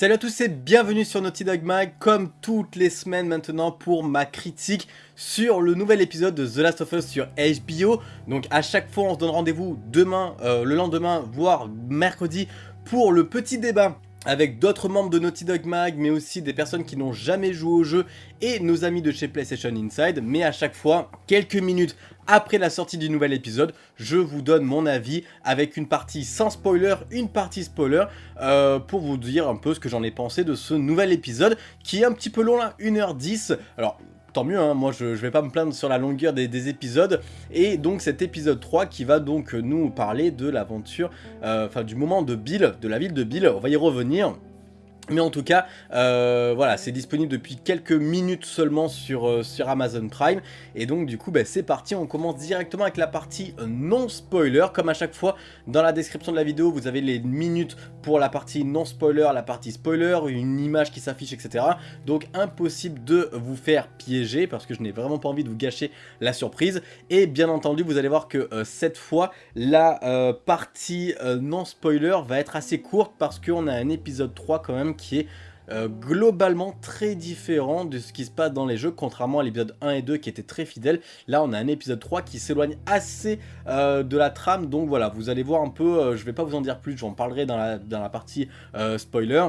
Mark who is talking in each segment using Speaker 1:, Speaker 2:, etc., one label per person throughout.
Speaker 1: Salut à tous et bienvenue sur Naughty Dog Mag, comme toutes les semaines maintenant pour ma critique sur le nouvel épisode de The Last of Us sur HBO. Donc à chaque fois on se donne rendez-vous demain, euh, le lendemain, voire mercredi pour le petit débat avec d'autres membres de Naughty Dog Mag, mais aussi des personnes qui n'ont jamais joué au jeu et nos amis de chez PlayStation Inside, mais à chaque fois, quelques minutes après la sortie du nouvel épisode, je vous donne mon avis avec une partie sans spoiler, une partie spoiler, euh, pour vous dire un peu ce que j'en ai pensé de ce nouvel épisode, qui est un petit peu long là, 1h10, alors tant mieux, hein, moi je, je, vais pas me plaindre sur la longueur des, épisodes, et donc cet épisode 3 qui va donc nous parler de l'aventure, euh, enfin du moment de Bill, de la ville de Bill, on va y revenir, mais en tout cas, euh, voilà, c'est disponible depuis quelques minutes seulement sur, euh, sur Amazon Prime. Et donc du coup, bah, c'est parti, on commence directement avec la partie non spoiler. Comme à chaque fois, dans la description de la vidéo, vous avez les minutes pour la partie non spoiler, la partie spoiler, une image qui s'affiche, etc. Donc impossible de vous faire piéger, parce que je n'ai vraiment pas envie de vous gâcher la surprise. Et bien entendu, vous allez voir que euh, cette fois, la partie non spoiler va être assez courte, parce qu'on a un épisode 3 quand même qui est euh, globalement très différent de ce qui se passe dans les jeux, contrairement à l'épisode 1 et 2 qui étaient très fidèles. Là, on a un épisode 3 qui s'éloigne assez euh, de la trame, donc voilà, vous allez voir un peu, euh, je vais pas vous en dire plus, j'en parlerai dans la partie spoiler.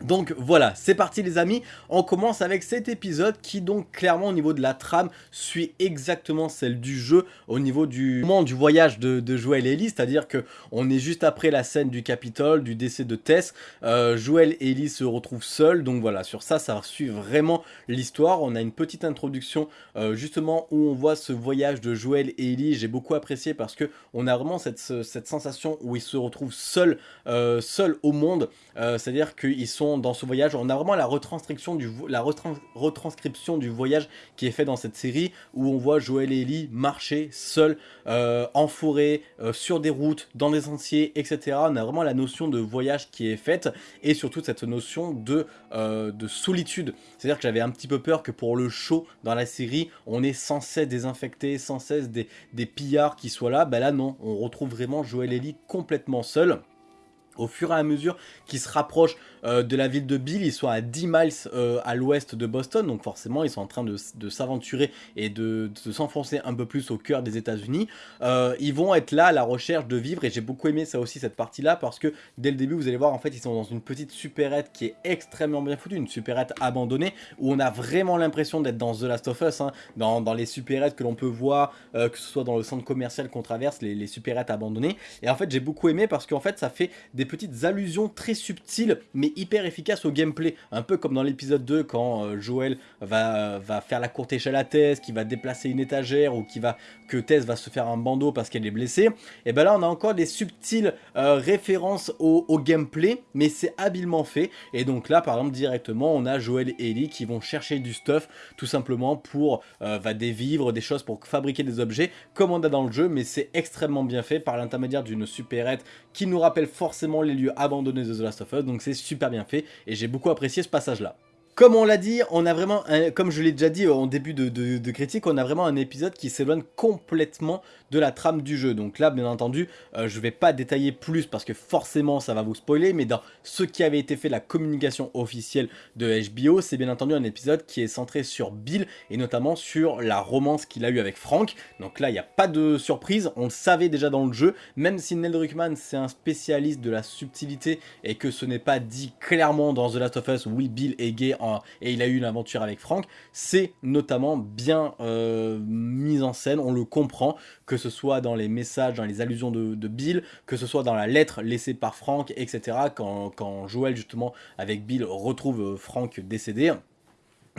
Speaker 1: Donc voilà, c'est parti les amis, on commence avec cet épisode qui donc clairement au niveau de la trame suit exactement celle du jeu au niveau du moment du voyage de, Joël et Ellie, c'est-à-dire que on est juste après la scène du Capitole, du décès de Tess, euh, Joël et Ellie se retrouvent seuls, donc voilà, sur ça, ça suit vraiment l'histoire, on a une petite introduction euh, justement où on voit ce voyage de Joël et Ellie, j'ai beaucoup apprécié parce que on a vraiment cette, sensation où ils se retrouvent seuls, euh, seuls au monde, c'est-à-dire qu'ils sont dans ce voyage. On a vraiment la retranscription du, la retranscription du voyage qui est fait dans cette série où on voit Joël et Ellie marcher seuls euh, en forêt, euh, sur des routes, dans des sentiers, etc. On a vraiment la notion de voyage qui est faite et surtout cette notion de, euh, de solitude. C'est-à-dire que j'avais un petit peu peur que pour le show dans la série, on ait sans cesse sans cesse des, des pillards qui soient là. Ben là non, on retrouve vraiment Joël et Ellie complètement seuls au fur et à mesure qu'ils se rapprochent euh, de la ville de Bill, ils sont à 10 miles euh, à l'ouest de Boston, donc forcément ils sont en train de, s'aventurer et de, s'enfoncer un peu plus au cœur des états unis euh, ils vont être là à la recherche de vivre et j'ai beaucoup aimé ça aussi cette partie là parce que dès le début vous allez voir en fait ils sont dans une petite supérette qui est extrêmement bien foutue, une supérette abandonnée où on a vraiment l'impression d'être dans The Last of Us, hein, dans, les supérettes que l'on peut voir, que ce soit dans le centre commercial qu'on traverse, les, les supérettes abandonnées. Et en fait j'ai beaucoup aimé parce qu'en fait ça fait des petites allusions très subtiles mais hyper efficaces au gameplay. Un peu comme dans l'épisode 2 quand euh, Joël va, faire la courte échelle à Tess, qui va déplacer une étagère ou qui va que Tess va se faire un bandeau parce qu'elle est blessée. Et ben là on a encore des subtiles euh, références au, gameplay mais c'est habilement fait. Et donc là par exemple directement on a Joël et Ellie qui vont chercher du stuff tout simplement pour euh, va des vivres, des choses pour fabriquer des objets comme on a dans le jeu mais c'est extrêmement bien fait par l'intermédiaire d'une supérette qui nous rappelle forcément les lieux abandonnés de The Last of Us, donc c'est super bien fait, et j'ai beaucoup apprécié ce passage-là. Comme on l'a dit, on a vraiment, comme je l'ai déjà dit en début de, critique, on a vraiment un épisode qui s'éloigne complètement de la trame du jeu. Donc là, bien entendu, euh, je ne vais pas détailler plus parce que forcément ça va vous spoiler, mais dans ce qui avait été fait, la communication officielle de HBO, c'est bien entendu un épisode qui est centré sur Bill et notamment sur la romance qu'il a eu avec Frank. Donc là, il n'y a pas de surprise, on le savait déjà dans le jeu, même si Neil Druckmann c'est un spécialiste de la subtilité et que ce n'est pas dit clairement dans The Last of Us, oui Bill est gay et il a eu une aventure avec Frank, c'est notamment bien euh, mis en scène, on le comprend, que ce soit dans les messages, dans les allusions de, Bill, que ce soit dans la lettre laissée par Frank, etc. Quand, quand Joel justement avec Bill retrouve euh, Frank décédé.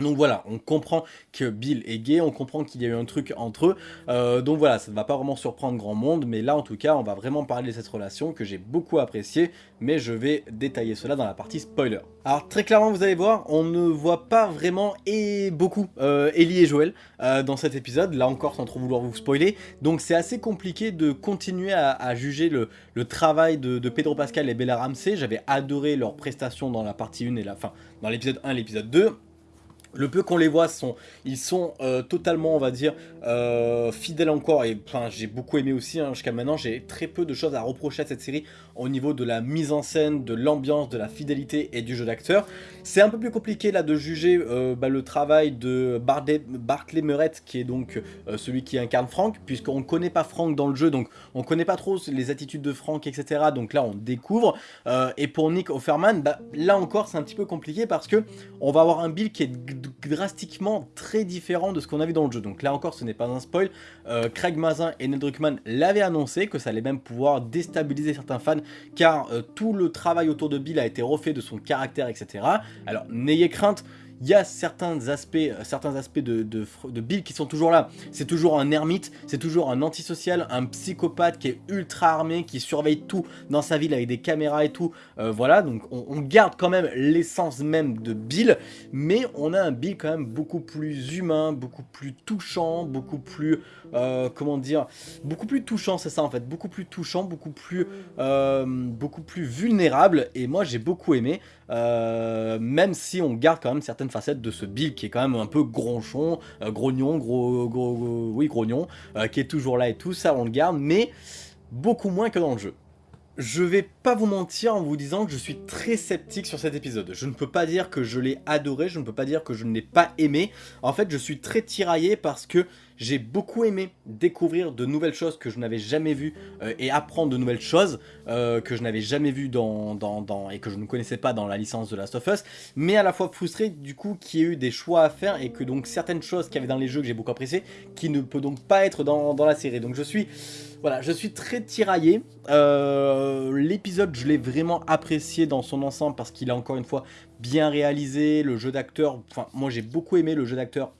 Speaker 1: Donc voilà, on comprend que Bill est gay, on comprend qu'il y a eu un truc entre eux, euh, donc voilà, ça ne va pas vraiment surprendre grand monde, mais là en tout cas, on va vraiment parler de cette relation que j'ai beaucoup appréciée, mais je vais détailler cela dans la partie spoiler. Alors très clairement, vous allez voir, on ne voit pas vraiment et beaucoup euh, Ellie et Joël euh, dans cet épisode, là encore sans trop vouloir vous spoiler, donc c'est assez compliqué de continuer à, juger le, travail de, de, Pedro Pascal et Bella Ramsey, j'avais adoré leurs prestations dans la partie 1 et la fin, dans l'épisode 1 et l'épisode 2, le peu qu'on les voit, sont, ils sont euh, totalement, on va dire, euh, fidèles encore. Et j'ai beaucoup aimé aussi, hein, jusqu'à maintenant, j'ai très peu de choses à reprocher à cette série au niveau de la mise en scène, de l'ambiance, de la fidélité et du jeu d'acteur. C'est un peu plus compliqué là de juger euh, bah, le travail de Bartley, Bartley Murrett, qui est donc celui qui incarne Frank, puisqu'on ne connaît pas Frank dans le jeu, donc on ne connaît pas trop les attitudes de Frank, etc. Donc là, on découvre. et pour Nick Offerman, bah, là encore, c'est un petit peu compliqué parce que on va avoir un Bill qui est drastiquement très différent de ce qu'on a vu dans le jeu. Donc là encore, ce n'est pas un spoil. Euh, Craig Mazin et Ned Druckmann l'avaient annoncé, que ça allait même pouvoir déstabiliser certains fans, car euh, tout le travail autour de Bill a été refait de son caractère, etc. Alors, n'ayez crainte, il y a certains aspects, euh, certains aspects de, Bill qui sont toujours là. C'est toujours un ermite, c'est toujours un antisocial, un psychopathe qui est ultra armé, qui surveille tout dans sa ville avec des caméras et tout. Euh, voilà, donc on, garde quand même l'essence même de Bill, mais on a un Bill quand même beaucoup plus humain, beaucoup plus touchant, beaucoup plus, euh, comment dire, beaucoup plus touchant, c'est ça en fait, beaucoup plus touchant, beaucoup plus, beaucoup plus vulnérable, et moi j'ai beaucoup aimé, même si on garde quand même certaines facette de ce Bill qui est quand même un peu gronchon, euh, grognon, gros, gros, oui grognon, euh, qui est toujours là et tout, ça on le garde, mais beaucoup moins que dans le jeu. Je vais pas vous mentir en vous disant que je suis très sceptique sur cet épisode. Je ne peux pas dire que je l'ai adoré, je ne peux pas dire que je ne l'ai pas aimé. En fait, je suis très tiraillé parce que j'ai beaucoup aimé découvrir de nouvelles choses que je n'avais jamais vues euh, et apprendre de nouvelles choses euh, que je n'avais jamais vues dans, et que je ne connaissais pas dans la licence de Last of Us. Mais à la fois frustré du coup qu'il y ait eu des choix à faire et que donc certaines choses qu'il y avait dans les jeux que j'ai beaucoup apprécié qui ne peut donc pas être dans, dans la série. Donc je suis... Voilà, je suis très tiraillé. Euh, l'épisode, je l'ai vraiment apprécié dans son ensemble parce qu'il est encore une fois bien réalisé. Le jeu d'acteur, enfin, moi j'ai beaucoup aimé le jeu d'acteur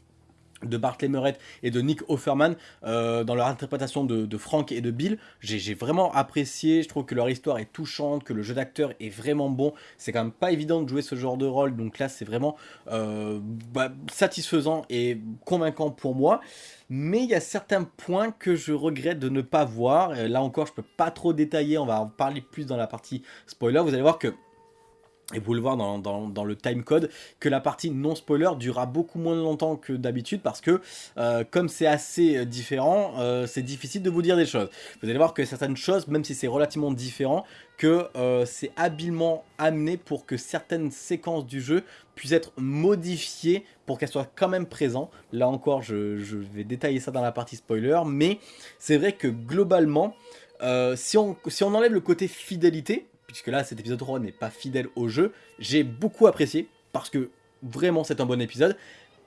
Speaker 1: de Bartley Murray et de Nick Offerman euh, dans leur interprétation de, Frank et de Bill. J'ai vraiment apprécié, je trouve que leur histoire est touchante, que le jeu d'acteur est vraiment bon. C'est quand même pas évident de jouer ce genre de rôle, donc là c'est vraiment euh, bah, satisfaisant et convaincant pour moi. Mais il y a certains points que je regrette de ne pas voir. Là encore, je peux pas trop détailler, on va en parler plus dans la partie spoiler. Vous allez voir que et vous le voir dans, le timecode, que la partie non spoiler durera beaucoup moins longtemps que d'habitude parce que euh, comme c'est assez euh, différent, euh, c'est difficile de vous dire des choses. Vous allez voir que certaines choses, même si c'est relativement différent, que c'est habilement amené pour que certaines séquences du jeu puissent être modifiées pour qu'elles soient quand même présentes. Là encore, je, vais détailler ça dans la partie spoiler, mais c'est vrai que globalement, si on enlève le côté fidélité, puisque là cet épisode 3 n'est pas fidèle au jeu, j'ai beaucoup apprécié, parce que vraiment c'est un bon épisode,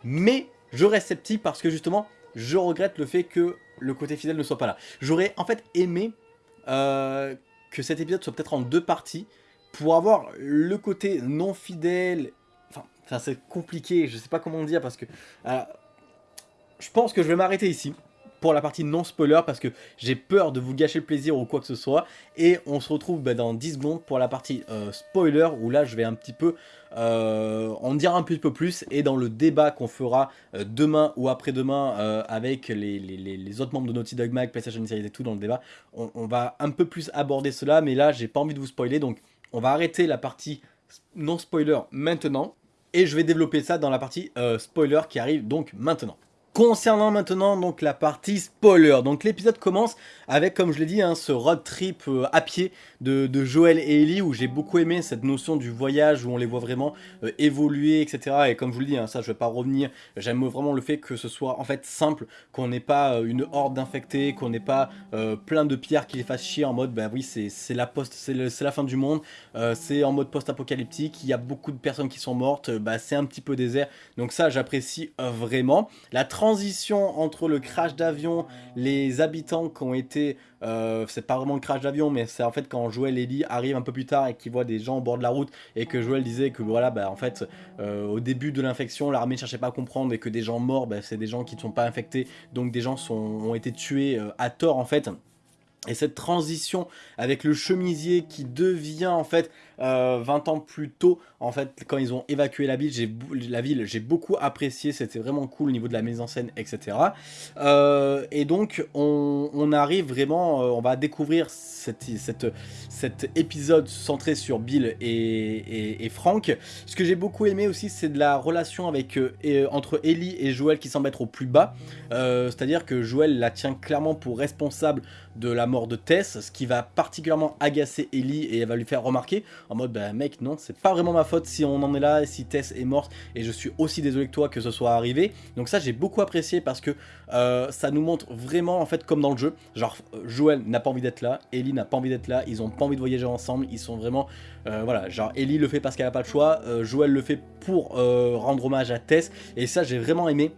Speaker 1: mais je reste sceptique parce que justement, je regrette le fait que le côté fidèle ne soit pas là. J'aurais en fait aimé euh, que cet épisode soit peut-être en deux parties, pour avoir le côté non fidèle, enfin, c'est compliqué, je sais pas comment dire, parce que... Euh, je pense que je vais m'arrêter ici pour la partie non spoiler parce que j'ai peur de vous gâcher le plaisir ou quoi que ce soit. Et on se retrouve bah, dans 10 secondes pour la partie euh, spoiler où là je vais un petit peu euh, en dire un petit peu plus et dans le débat qu'on fera euh, demain ou après-demain avec les, autres membres de Naughty Dog Mag, PlayStation Series et tout dans le débat, on, on va un peu plus aborder cela mais là j'ai pas envie de vous spoiler donc on va arrêter la partie non spoiler maintenant et je vais développer ça dans la partie spoiler qui arrive donc maintenant. Concernant maintenant donc la partie spoiler, donc l'épisode commence avec comme je l'ai dit hein, ce road trip euh, à pied de, Joël et Ellie où j'ai beaucoup aimé cette notion du voyage où on les voit vraiment euh, évoluer etc et comme je vous le dis hein, ça je vais pas revenir, j'aime vraiment le fait que ce soit en fait simple, qu'on n'ait pas euh, une horde d'infectés, qu'on n'ait pas plein de pierres qui les fassent chier en mode bah oui c'est la la fin du monde, c'est en mode post-apocalyptique, il y a beaucoup de personnes qui sont mortes, bah c'est un petit peu désert. Donc ça j'apprécie vraiment. La transition entre le crash d'avion, les habitants qui ont été... Euh, c'est pas vraiment le crash d'avion, mais c'est en fait quand Joël et Ellie arrivent un peu plus tard et qu'ils voient des gens au bord de la route et que Joël disait que voilà, bah en fait, euh, au début de l'infection, l'armée ne cherchait pas à comprendre et que des gens morts, bah, c'est des gens qui ne sont pas infectés, donc des gens sont, ont été tués euh, à tort en fait. Et cette transition avec le chemisier qui devient en fait 20 ans plus tôt, en fait, quand ils ont évacué la ville, j'ai beaucoup apprécié, c'était vraiment cool au niveau de la mise en scène, etc. et donc, on, arrive vraiment, on va découvrir cette, cette, cet épisode centré sur Bill et, et, Frank. Ce que j'ai beaucoup aimé aussi, c'est de la relation avec, entre Ellie et Joël qui semble être au plus bas. C'est-à-dire que Joël la tient clairement pour responsable de la mort de Tess, ce qui va particulièrement agacer Ellie et elle va lui faire remarquer en mode bah mec non c'est pas vraiment ma faute si on en est là, si Tess est morte et je suis aussi désolé que toi que ce soit arrivé. Donc ça j'ai beaucoup apprécié parce que euh, ça nous montre vraiment en fait comme dans le jeu, genre Joël n'a pas envie d'être là, Ellie n'a pas envie d'être là, ils ont pas envie de voyager ensemble, ils sont vraiment euh, voilà genre Ellie le fait parce qu'elle a pas le choix, euh, Joël le fait pour rendre hommage à Tess et ça j'ai vraiment aimé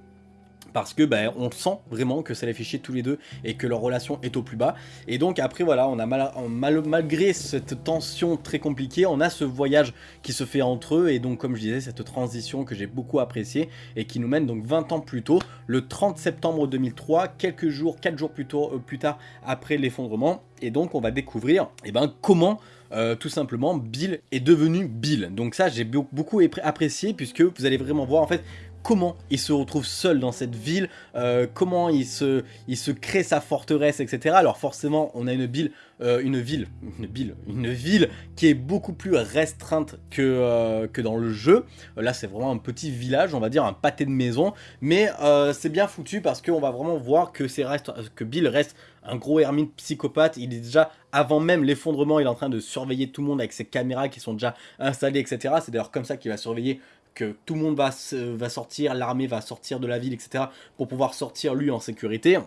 Speaker 1: parce que ben, on sent vraiment que ça les fait chier tous les deux et que leur relation est au plus bas. Et donc après voilà, on a mal, malgré cette tension très compliquée, on a ce voyage qui se fait entre eux et donc comme je disais, cette transition que j'ai beaucoup appréciée et qui nous mène donc 20 ans plus tôt, le 30 septembre 2003, quelques jours, 4 jours plus, tôt, euh, plus tard après l'effondrement. Et donc on va découvrir eh ben, comment euh, tout simplement Bill est devenu Bill. Donc ça j'ai beaucoup apprécié puisque vous allez vraiment voir en fait comment il se retrouve seul dans cette ville, euh, comment il se, crée sa forteresse, etc. Alors forcément, on a une ville, euh, une ville, une ville, une ville qui est beaucoup plus restreinte que, euh, dans le jeu. là, c'est vraiment un petit village, on va dire un pâté de maison, mais c'est bien foutu parce qu'on va vraiment voir que Bill reste un gros ermite psychopathe, il est déjà, avant même l'effondrement, il est en train de surveiller tout le monde avec ses caméras qui sont déjà installées, etc. C'est d'ailleurs comme ça qu'il va surveiller que tout le monde va, sortir, l'armée va sortir de la ville, etc. pour pouvoir sortir lui en sécurité.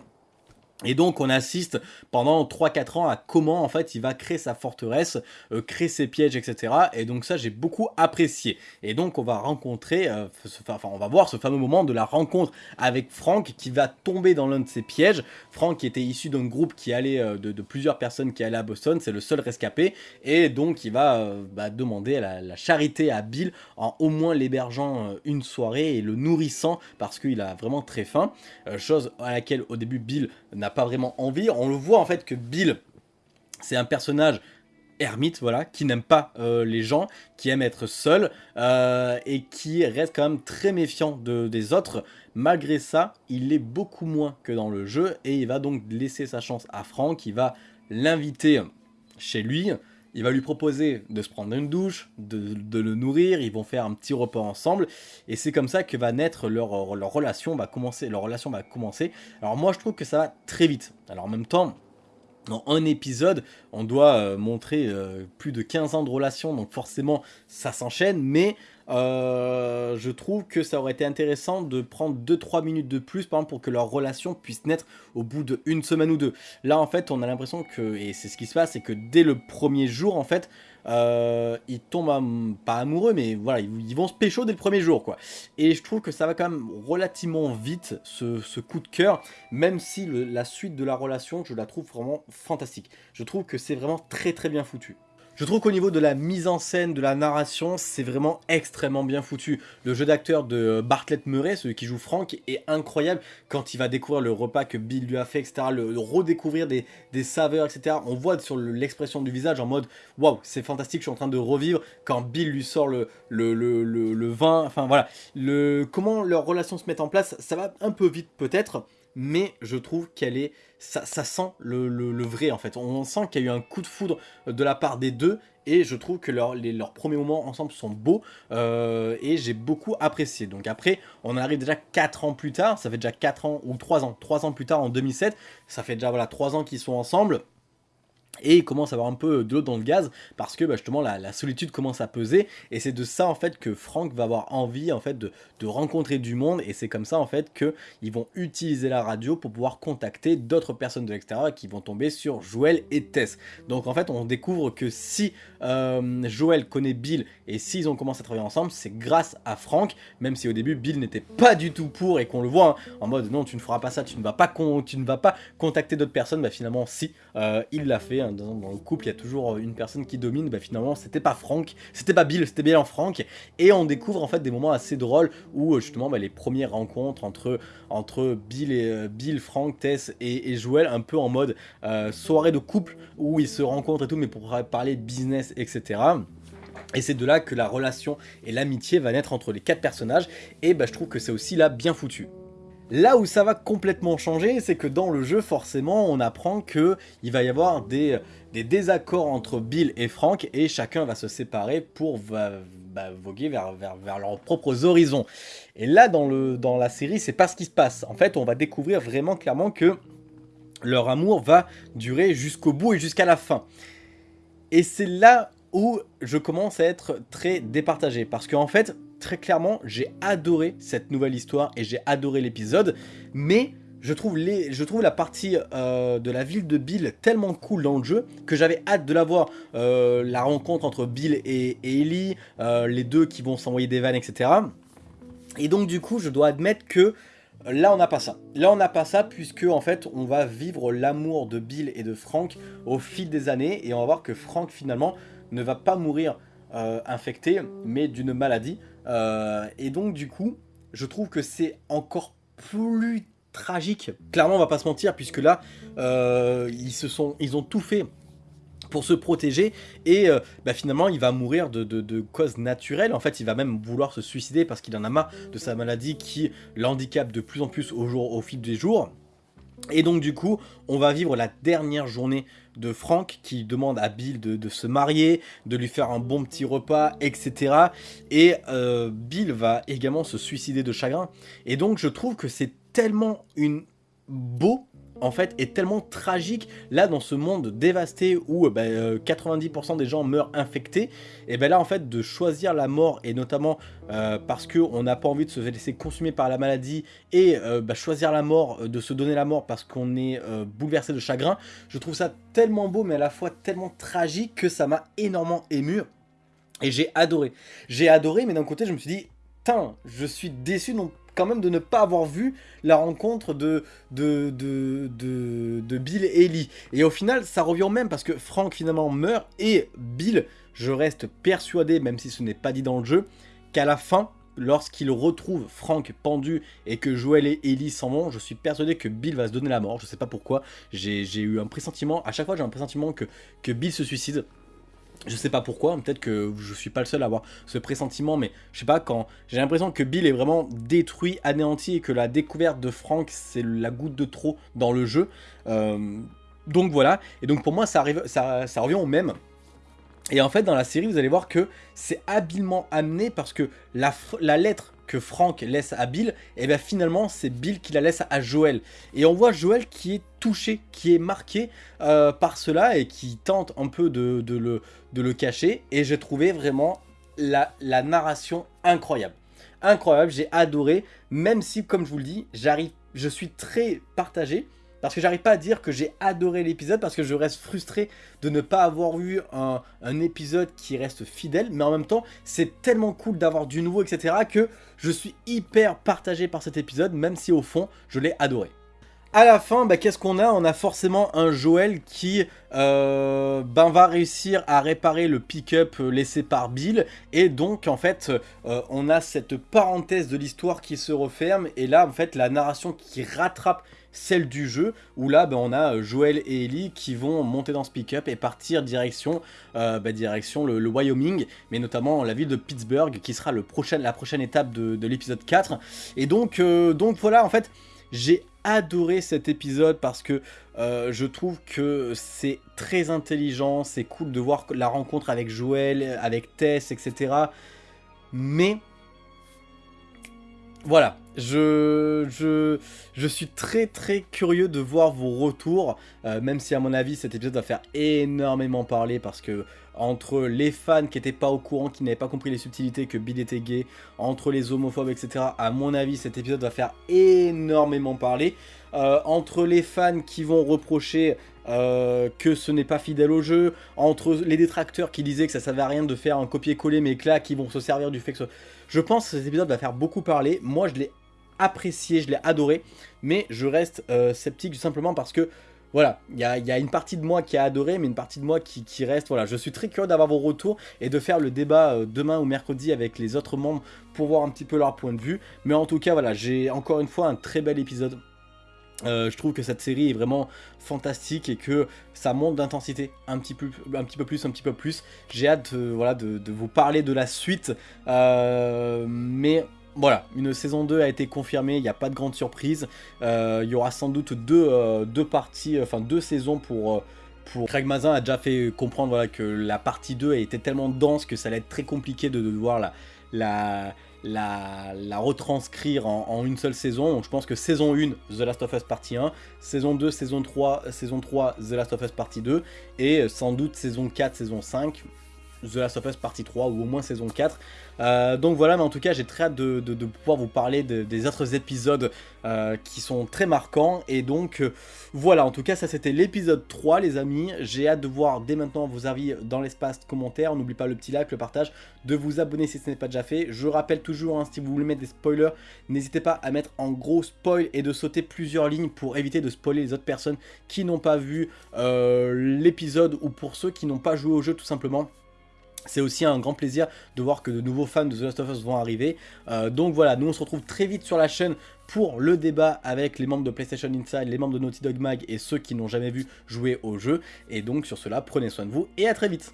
Speaker 1: Et donc on assiste pendant 3-4 ans à comment en fait il va créer sa forteresse, euh, créer ses pièges, etc. Et donc ça j'ai beaucoup apprécié. Et donc on va rencontrer, euh, enfin on va voir ce fameux moment de la rencontre avec Frank qui va tomber dans l'un de ses pièges. Frank qui était issu d'un groupe qui allait, euh, de, plusieurs personnes qui allaient à Boston, c'est le seul rescapé. Et donc il va bah, demander la, la, charité à Bill en au moins l'hébergeant une soirée et le nourrissant parce qu'il a vraiment très faim. chose à laquelle au début Bill n'a pas vraiment envie. On le voit en fait que Bill, c'est un personnage ermite, voilà, qui n'aime pas euh, les gens, qui aime être seul, euh, et qui reste quand même très méfiant de, des autres. Malgré ça, il est beaucoup moins que dans le jeu, et il va donc laisser sa chance à Franck, il va l'inviter chez lui, il va lui proposer de se prendre une douche, de, le nourrir, ils vont faire un petit repas ensemble, et c'est comme ça que va naître leur, relation, va commencer, leur relation va commencer. Alors moi je trouve que ça va très vite. Alors en même temps, dans un épisode, on doit euh, montrer euh, plus de 15 ans de relation, donc forcément ça s'enchaîne, mais euh, je trouve que ça aurait été intéressant de prendre 2-3 minutes de plus, par exemple, pour que leur relation puisse naître au bout d'une semaine ou deux. Là, en fait, on a l'impression que, et c'est ce qui se passe, c'est que dès le premier jour, en fait, euh, ils tombent pas amoureux, mais voilà, ils, vont se pécho dès le premier jour, quoi. Et je trouve que ça va quand même relativement vite, ce, coup de cœur, même si la suite de la relation, je la trouve vraiment fantastique. Je trouve que c'est vraiment très très bien foutu. Je trouve qu'au niveau de la mise en scène, de la narration, c'est vraiment extrêmement bien foutu. Le jeu d'acteur de Bartlett Murray, celui qui joue Frank, est incroyable quand il va découvrir le repas que Bill lui a fait, etc. Le, redécouvrir des, saveurs, etc. On voit sur l'expression du visage en mode « Waouh, c'est fantastique, je suis en train de revivre » quand Bill lui sort le, vin, enfin voilà. Le, comment leur relation se met en place, ça va un peu vite peut-être, mais je trouve qu'elle est... Ça, sent le, vrai en fait. On sent qu'il y a eu un coup de foudre de la part des deux et je trouve que leurs premiers moments ensemble sont beaux euh, et j'ai beaucoup apprécié. Donc après, on arrive déjà 4 ans plus tard, ça fait déjà 4 ans ou 3 ans, 3 ans plus tard en 2007, ça fait déjà voilà 3 ans qu'ils sont ensemble et il commence à avoir un peu de l'eau dans le gaz parce que bah, justement la, solitude commence à peser. Et c'est de ça en fait que Frank va avoir envie en fait de, rencontrer du monde. Et c'est comme ça en fait que ils vont utiliser la radio pour pouvoir contacter d'autres personnes de l'extérieur qui vont tomber sur Joël et Tess. Donc en fait on découvre que si euh, Joël connaît Bill et s'ils ont commencé à travailler ensemble c'est grâce à Frank même si au début Bill n'était pas du tout pour et qu'on le voit hein, en mode non tu ne feras pas ça, tu ne vas pas, contacter d'autres personnes, bah finalement si euh, il l'a fait dans, le couple, il y a toujours une personne qui domine, bah, finalement c'était pas Frank, c'était pas Bill, c'était bien Frank, et on découvre en fait des moments assez drôles où justement bah, les premières rencontres entre, Bill, et, euh, Bill, Frank, Tess et, Joel, un peu en mode euh, soirée de couple où ils se rencontrent et tout, mais pour parler business, etc. Et c'est de là que la relation et l'amitié va naître entre les quatre personnages, et bah, je trouve que c'est aussi là bien foutu. Là où ça va complètement changer, c'est que dans le jeu, forcément, on apprend qu'il va y avoir des, désaccords entre Bill et Frank, et chacun va se séparer pour bah, voguer vers, leurs propres horizons. Et là, dans la série, c'est pas ce qui se passe. En fait, on va découvrir vraiment clairement que leur amour va durer jusqu'au bout et jusqu'à la fin. Et c'est là où je commence à être très départagé. Parce qu'en fait, très clairement, j'ai adoré cette nouvelle histoire et j'ai adoré l'épisode. Mais je trouve, la partie euh, de la ville de Bill tellement cool dans le jeu que j'avais hâte de la voir. Euh, la rencontre entre Bill et, Ellie, euh, les deux qui vont s'envoyer des vannes, etc. Et donc du coup, je dois admettre que Là, on n'a pas ça. Là, on n'a pas ça puisque, en fait, on va vivre l'amour de Bill et de Frank au fil des années. Et on va voir que Frank, finalement, ne va pas mourir infecté, mais d'une maladie. Euh, et donc, du coup, je trouve que c'est encore plus tragique. Clairement, on va pas se mentir, puisque là, euh, ils, se sont, ils ont tout fait pour se protéger. Et bah, finalement il va mourir de, causes naturelles. En fait il va même vouloir se suicider parce qu'il en a marre de sa maladie qui l'handicape de plus en plus au fil des jours. Et donc du coup, on va vivre la dernière journée de Frank qui demande à Bill de, se marier, de lui faire un bon petit repas, etc. Et euh, Bill va également se suicider de chagrin. Et donc je trouve que c'est tellement une beau en fait est tellement tragique là dans ce monde dévasté où 90% bah, euh, des gens meurent infectés et ben là en fait de choisir la mort et notamment euh, parce qu'on n'a pas envie de se laisser consumer par la maladie et euh, bah, choisir la mort, de se donner la mort parce qu'on est bouleversé de chagrin, je trouve ça tellement beau mais à la fois tellement tragique que ça m'a énormément ému et j'ai adoré. J'ai adoré mais d'un côté je me suis dit, je suis déçu donc quand même de ne pas avoir vu la rencontre de, Bill et Ellie. Et au final, ça revient même parce que Frank finalement meurt et Bill, je reste persuadé, même si ce n'est pas dit dans le jeu, qu'à la fin, lorsqu'il retrouve Frank pendu et que Joel et Ellie s'en vont, je suis persuadé que Bill va se donner la mort. Je sais pas pourquoi, j'ai eu un pressentiment, à chaque fois j'ai un pressentiment que Bill se suicide. Je sais pas pourquoi, peut-être que je suis pas le seul à avoir ce pressentiment, mais je sais pas, quand j'ai l'impression que Bill est vraiment détruit, anéanti, et que la découverte de Frank, c'est la goutte de trop dans le jeu. Euh, donc voilà, et donc pour moi, ça, arrive, ça, ça revient au même. Et en fait, dans la série, vous allez voir que c'est habilement amené parce que la, lettre que Frank laisse à Bill, et bien finalement c'est Bill qui la laisse à Joel. Et on voit Joel qui est touché, qui est marqué euh, par cela et qui tente un peu de, le, cacher. Et j'ai trouvé vraiment la, la narration incroyable. Incroyable, j'ai adoré, même si comme je vous le dis, j'arrive, je suis très partagé parce que j'arrive pas à dire que j'ai adoré l'épisode parce que je reste frustré de ne pas avoir eu un, épisode qui reste fidèle. Mais en même temps, c'est tellement cool d'avoir du nouveau, etc. que je suis hyper partagé par cet épisode, même si au fond, je l'ai adoré. À la fin, bah, qu'est-ce qu'on a? On a forcément un Joël qui euh, ben, va réussir à réparer le pick-up laissé par Bill. Et donc, en fait, euh, on a cette parenthèse de l'histoire qui se referme. Et là, en fait, la narration qui rattrape celle du jeu, où là ben, on a euh, Joel et Ellie qui vont monter dans ce pick-up et partir direction, euh, ben, le, Wyoming, mais notamment la ville de Pittsburgh qui sera la prochaine étape de, l'épisode 4. Et donc, euh, donc voilà, en fait, j'ai adoré cet épisode parce que je trouve que c'est très intelligent, c'est cool de voir la rencontre avec Joel, avec Tess, etc. Mais voilà, je, suis très très curieux de voir vos retours, euh, même si à mon avis cet épisode va faire énormément parler parce que entre les fans qui n'étaient pas au courant, qui n'avaient pas compris les subtilités que Bill était gay, entre les homophobes, etc. À mon avis, cet épisode va faire énormément parler. Euh, entre les fans qui vont reprocher euh, que ce n'est pas fidèle au jeu, entre les détracteurs qui disaient que ça ne servait à rien de faire un copier-coller, mais que là, qui vont se servir du fait que... Je pense que cet épisode va faire beaucoup parler. Moi, je l'ai apprécié, je l'ai adoré, mais je reste euh, sceptique simplement parce que voilà, il y a, une partie de moi qui a adoré, mais une partie de moi qui, reste. Voilà, je suis très curieux d'avoir vos retours et de faire le débat demain ou mercredi avec les autres membres pour voir un petit peu leur point de vue. Mais en tout cas, voilà, j'ai encore une fois un très bel épisode Euh, je trouve que cette série est vraiment fantastique et que ça monte d'intensité un, petit peu, un petit peu plus, un petit peu plus. J'ai hâte de, vous parler de la suite, euh, mais voilà, une saison 2 a été confirmée, il n'y a pas de grande surprise. Euh, il y aura sans doute deux parties, enfin deux saisons pour... pour... Craig Mazin a déjà fait comprendre que la partie 2 était tellement dense que ça allait être très compliqué de, de voir la, la, la, retranscrire en, une seule saison. Donc je pense que saison 1, The Last of Us partie 1, saison 2, saison 3, saison 3, The Last of Us partie 2, et sans doute saison 4, saison 5, The Last of Us partie 3 ou au moins saison 4. Euh, donc voilà, mais en tout cas j'ai très hâte de, pouvoir vous parler des autres épisodes euh, qui sont très marquants. Et donc euh, voilà, en tout cas ça c'était l'épisode 3 les amis. J'ai hâte de voir dès maintenant vos avis dans l'espace commentaires. N'oubliez pas le petit like, le partage, de vous abonner si ce n'est pas déjà fait. Je rappelle toujours, hein, si vous voulez mettre des spoilers, n'hésitez pas à mettre en gros spoil et de sauter plusieurs lignes pour éviter de spoiler les autres personnes qui n'ont pas vu l'épisode ou pour ceux qui n'ont pas joué au jeu tout simplement. C'est aussi un grand plaisir de voir que de nouveaux fans de The Last of Us vont arriver. Euh, donc voilà, nous on se retrouve très vite sur la chaîne pour le débat avec les membres de PlayStation Inside, les membres de Naughty Dog Mag et ceux qui n'ont jamais vu jouer au jeu. Et donc sur cela, prenez soin de vous et à très vite